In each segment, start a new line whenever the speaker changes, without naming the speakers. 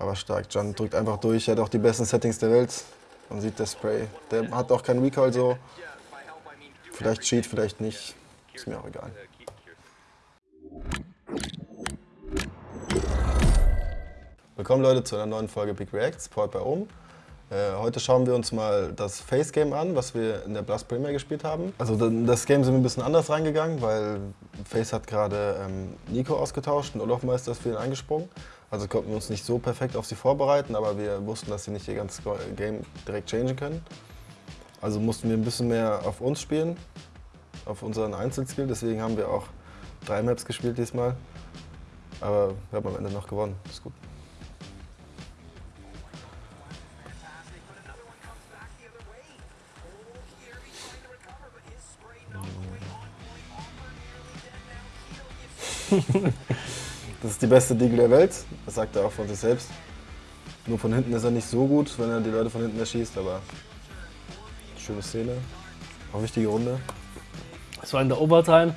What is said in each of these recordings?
Aber stark. Jan drückt einfach durch, er hat auch die besten Settings der Welt. Man sieht das Spray. Der hat auch keinen Recoil so. Vielleicht Cheat, vielleicht nicht. Ist mir auch egal. Willkommen Leute zu einer neuen Folge Big Reacts, powered bei Ohm. Äh, heute schauen wir uns mal das Face Game an, was wir in der Blast Premier gespielt haben. Also das Game sind wir ein bisschen anders reingegangen, weil Face hat gerade ähm, Nico ausgetauscht und Olaf Meister ist für ihn eingesprungen. Also konnten wir uns nicht so perfekt auf sie vorbereiten, aber wir wussten, dass sie nicht ihr ganzes Game direkt changen können. Also mussten wir ein bisschen mehr auf uns spielen, auf unseren Einzelskill. Deswegen haben wir auch drei Maps gespielt diesmal. Aber wir haben am Ende noch gewonnen. Ist gut. das ist die beste Deagle der Welt, das sagt er auch von sich selbst. Nur von hinten ist er nicht so gut, wenn er die Leute von hinten erschießt, aber schöne Szene. Auch wichtige Runde.
Es war in der Overtime.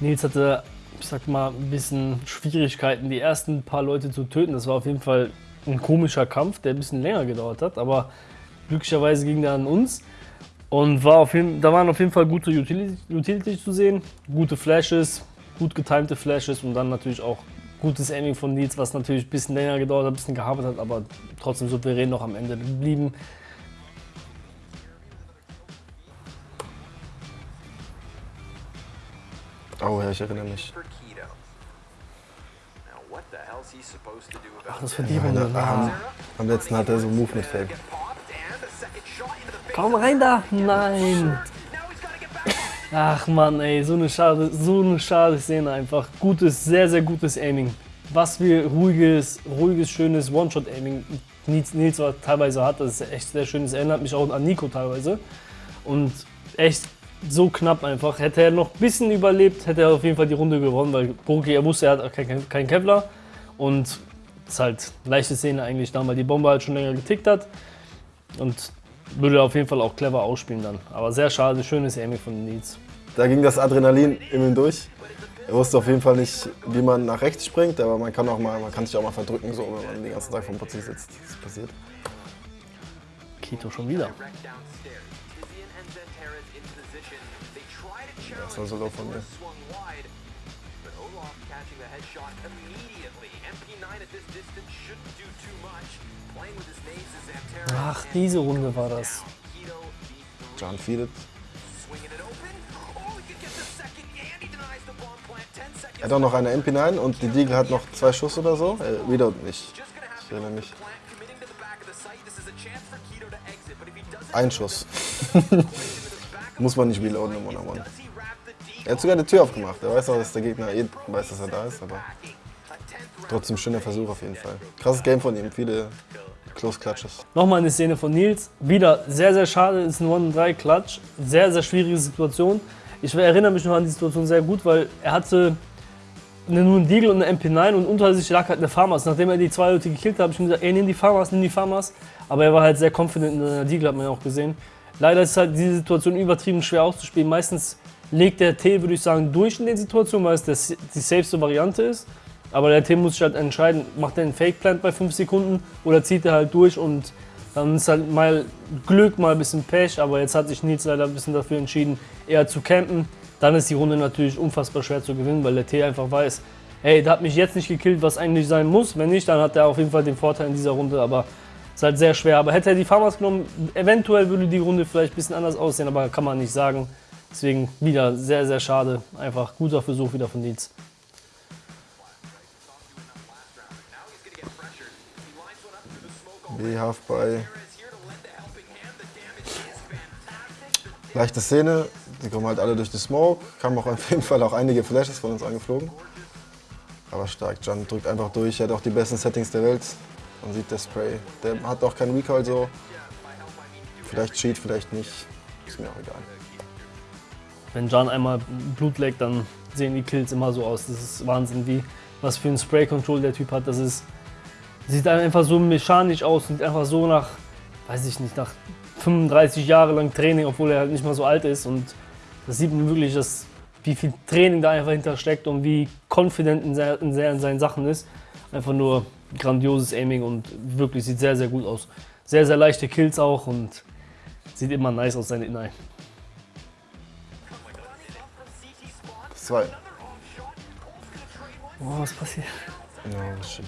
Nils hatte, ich sag mal, ein bisschen Schwierigkeiten, die ersten paar Leute zu töten. Das war auf jeden Fall ein komischer Kampf, der ein bisschen länger gedauert hat, aber glücklicherweise ging der an uns. Und war auf jeden, da waren auf jeden Fall gute Utility, Utility zu sehen, gute Flashes, gut getimte Flashes und dann natürlich auch gutes Aiming von Nils, was natürlich ein bisschen länger gedauert hat, ein bisschen gehabert hat, aber trotzdem souverän noch am Ende geblieben.
Oh ja, ich erinnere mich.
Ach, das die Runde.
Ja, am letzten hat er so Move mit Fake.
Komm rein da! Nein! Ach man, ey, so eine schade, so eine schade Szene einfach. Gutes, sehr, sehr gutes Aiming. Was für ruhiges, ruhiges, schönes One-Shot-Aiming Nils, Nils teilweise hat, das ist echt sehr schön. Das erinnert mich auch an Nico teilweise. Und echt so knapp einfach. Hätte er noch ein bisschen überlebt, hätte er auf jeden Fall die Runde gewonnen, weil Burki, er wusste, er hat keinen kein Kevlar. Und es ist halt leichte Szene eigentlich da, weil die Bombe halt schon länger getickt hat. Und würde auf jeden Fall auch clever ausspielen dann. Aber sehr schade, schönes Aiming von Nils.
Da ging das Adrenalin in ihm durch. Er wusste auf jeden Fall nicht, wie man nach rechts springt, aber man kann, auch mal, man kann sich auch mal verdrücken, so, wenn man den ganzen Tag vom Putzi sitzt. Das ist passiert.
Kito schon wieder.
Das war so low von mir.
Ach, diese Runde war das.
John feedet. Er hat auch noch eine MP9 und die Deagle hat noch zwei Schuss oder so. Äh, Reload nicht. Ich erinnere mich. Ein Schuss. Muss man nicht reloaden im One-on-One. -on -One. Er hat sogar die Tür aufgemacht. Er weiß auch, dass der Gegner eh weiß, dass er da ist, aber trotzdem schöner Versuch auf jeden Fall. Krasses Game von ihm, viele Close Clutches.
Nochmal eine Szene von Nils. Wieder sehr, sehr schade, ist ein 1-3-Clutch. Sehr, sehr schwierige Situation. Ich erinnere mich noch an die Situation sehr gut, weil er hatte nur einen Deagle und eine MP9 und unter sich lag halt eine Farmers. Nachdem er die zwei Leute gekillt hat, habe ich ihm gesagt, ey, nimm die Farmers, nimm die Farmers. Aber er war halt sehr confident in der Deagle, hat man ja auch gesehen. Leider ist halt diese Situation übertrieben schwer auszuspielen. Meistens legt der T, würde ich sagen, durch in den Situationen, weil es das, die safeste Variante ist. Aber der T muss sich halt entscheiden, macht er einen Fake-Plant bei 5 Sekunden oder zieht er halt durch und dann ist halt mal Glück, mal ein bisschen Pech. Aber jetzt hat sich Nils leider ein bisschen dafür entschieden, eher zu campen. Dann ist die Runde natürlich unfassbar schwer zu gewinnen, weil der T einfach weiß, hey, der hat mich jetzt nicht gekillt, was eigentlich sein muss. Wenn nicht, dann hat er auf jeden Fall den Vorteil in dieser Runde. Aber ist halt sehr schwer. Aber hätte er die Farmers genommen, eventuell würde die Runde vielleicht ein bisschen anders aussehen, aber kann man nicht sagen. Deswegen wieder sehr, sehr schade. Einfach guter Versuch wieder von.
B half bei. Leichte Szene, die kommen halt alle durch die Smoke. Kamen auch auf jeden Fall auch einige Flashes von uns angeflogen. Aber stark, Jan drückt einfach durch, er hat auch die besten Settings der Welt. Man sieht das Spray. Der hat auch keinen Recoil so. Vielleicht Cheat, vielleicht nicht. Ist mir auch egal
wenn Jan einmal Blut leckt, dann sehen die Kills immer so aus. Das ist Wahnsinn, wie was für ein Spray-Control der Typ hat. Das ist, sieht einfach so mechanisch aus und einfach so nach, weiß ich nicht, nach 35 Jahre lang Training, obwohl er halt nicht mal so alt ist. Und das sieht man wirklich, dass, wie viel Training da einfach hinter steckt und wie confident in, sehr, in, sehr, in seinen Sachen ist. Einfach nur grandioses Aiming und wirklich sieht sehr, sehr gut aus. Sehr, sehr leichte Kills auch und sieht immer nice aus, seine Inline.
Zwei.
Oh, was passiert?
Ja, shit.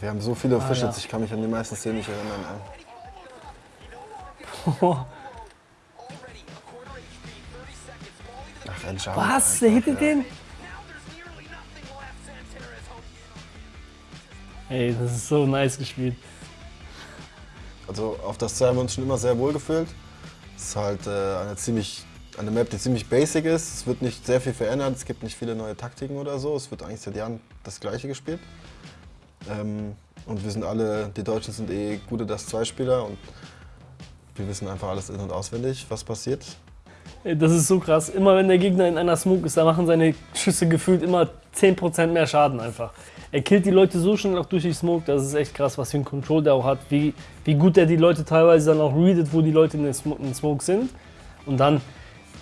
Wir haben so viele Fische,
Alter.
ich kann mich an die meisten Szenen nicht erinnern. Ach, Jump,
Was? Der hittet
ja.
den? Ey, das ist so nice gespielt.
Also auf das Zwei haben wir uns schon immer sehr wohl gefühlt. Es ist halt äh, eine, ziemlich, eine Map, die ziemlich basic ist. Es wird nicht sehr viel verändert, es gibt nicht viele neue Taktiken oder so. Es wird eigentlich seit Jahren das gleiche gespielt. Ähm, und wir sind alle, die Deutschen sind eh gute Das 2-Spieler und wir wissen einfach alles in- und auswendig, was passiert.
Das ist so krass. Immer wenn der Gegner in einer Smoke ist, da machen seine Schüsse gefühlt immer 10% mehr Schaden einfach. Er killt die Leute so schnell auch durch die Smoke, das ist echt krass, was für ein Control der auch hat. Wie, wie gut der die Leute teilweise dann auch readet, wo die Leute in den Smoke, in Smoke sind. Und dann,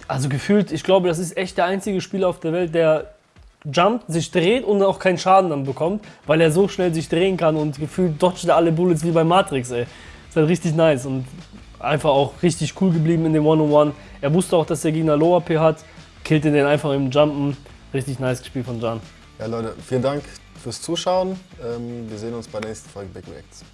also gefühlt, ich glaube, das ist echt der einzige Spieler auf der Welt, der jumpt, sich dreht und auch keinen Schaden dann bekommt, weil er so schnell sich drehen kann und gefühlt dodgt er alle Bullets wie bei Matrix, ey. Ist halt richtig nice und einfach auch richtig cool geblieben in dem One-on-One. Er wusste auch, dass der Gegner Low AP hat, killte den einfach im Jumpen. Richtig nice gespielt von Jan.
Ja Leute, vielen Dank fürs Zuschauen. Ähm, wir sehen uns bei der nächsten Folge Big Reacts.